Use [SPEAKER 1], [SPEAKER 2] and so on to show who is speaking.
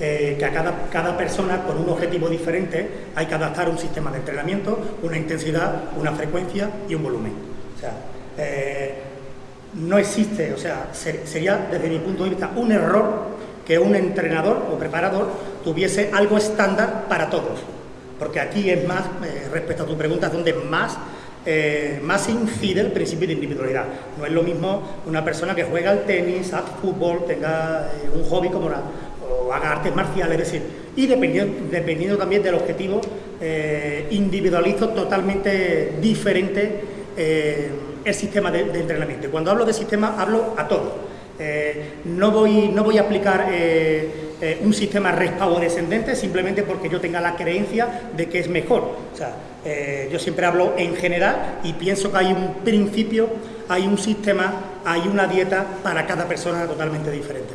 [SPEAKER 1] eh, que a cada, cada persona con un objetivo diferente hay que adaptar un sistema de entrenamiento, una intensidad, una frecuencia y un volumen. O sea, eh, no existe, o sea, sería desde mi punto de vista un error que un entrenador o preparador tuviese algo estándar para todos, porque aquí es más, eh, respecto a tu pregunta, donde más eh, más incide el principio de individualidad. No es lo mismo una persona que juega al tenis, hace fútbol, tenga un hobby como la, haga artes marciales, es decir, y dependiendo, dependiendo también del objetivo, eh, individualizo totalmente diferente el sistema de, de entrenamiento. Cuando hablo de sistema, hablo a todo eh, no, voy, no voy a aplicar eh, eh, un sistema respago descendente simplemente porque yo tenga la creencia de que es mejor. O sea, yo siempre hablo en general y pienso que hay un principio, hay un sistema, hay una dieta para cada persona totalmente diferente.